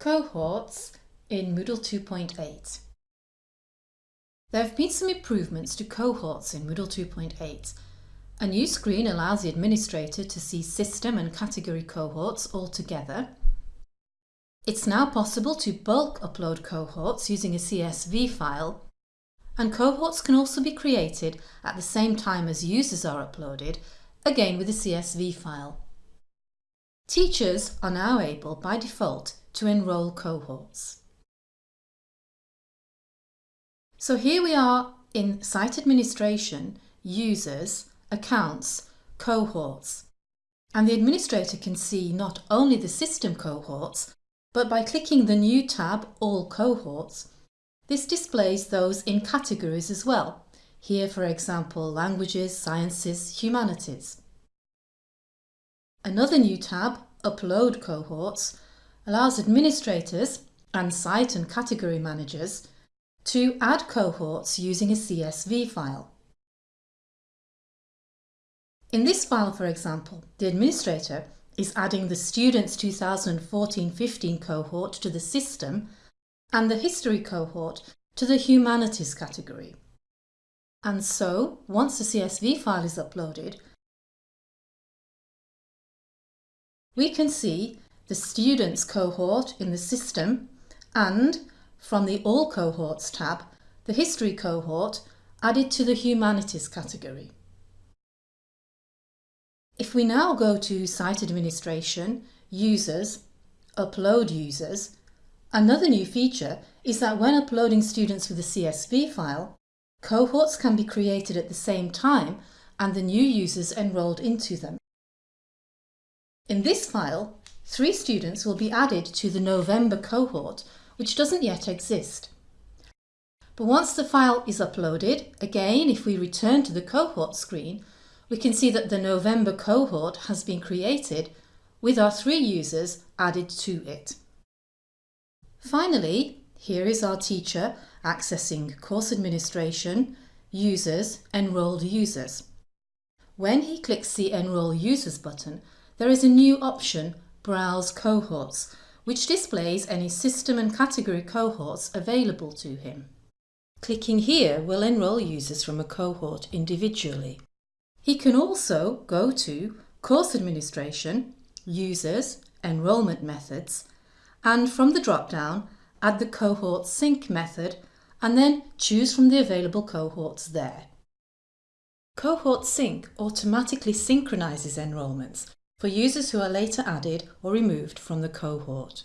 Cohorts in Moodle 2.8 There have been some improvements to cohorts in Moodle 2.8. A new screen allows the administrator to see system and category cohorts all together. It's now possible to bulk upload cohorts using a CSV file and cohorts can also be created at the same time as users are uploaded, again with a CSV file. Teachers are now able, by default, to enrol cohorts. So here we are in Site Administration, Users, Accounts, Cohorts. And the administrator can see not only the system cohorts, but by clicking the new tab All Cohorts, this displays those in categories as well. Here, for example, Languages, Sciences, Humanities. Another new tab, Upload Cohorts, allows administrators and site and category managers to add cohorts using a CSV file. In this file, for example, the administrator is adding the Students 2014-15 cohort to the system and the History cohort to the Humanities category. And so, once the CSV file is uploaded, we can see the Students cohort in the system and, from the All Cohorts tab, the History cohort added to the Humanities category. If we now go to Site Administration, Users, Upload Users, another new feature is that when uploading students with a CSV file, cohorts can be created at the same time and the new users enrolled into them. In this file, three students will be added to the November cohort, which doesn't yet exist. But once the file is uploaded, again if we return to the cohort screen, we can see that the November cohort has been created with our three users added to it. Finally, here is our teacher accessing course administration, users, enrolled users. When he clicks the Enroll Users button, there is a new option Browse Cohorts, which displays any system and category cohorts available to him. Clicking here will enrol users from a cohort individually. He can also go to Course Administration, Users, Enrolment Methods, and from the drop-down, add the Cohort Sync method and then choose from the available cohorts there. Cohort Sync automatically synchronises enrolments for users who are later added or removed from the cohort.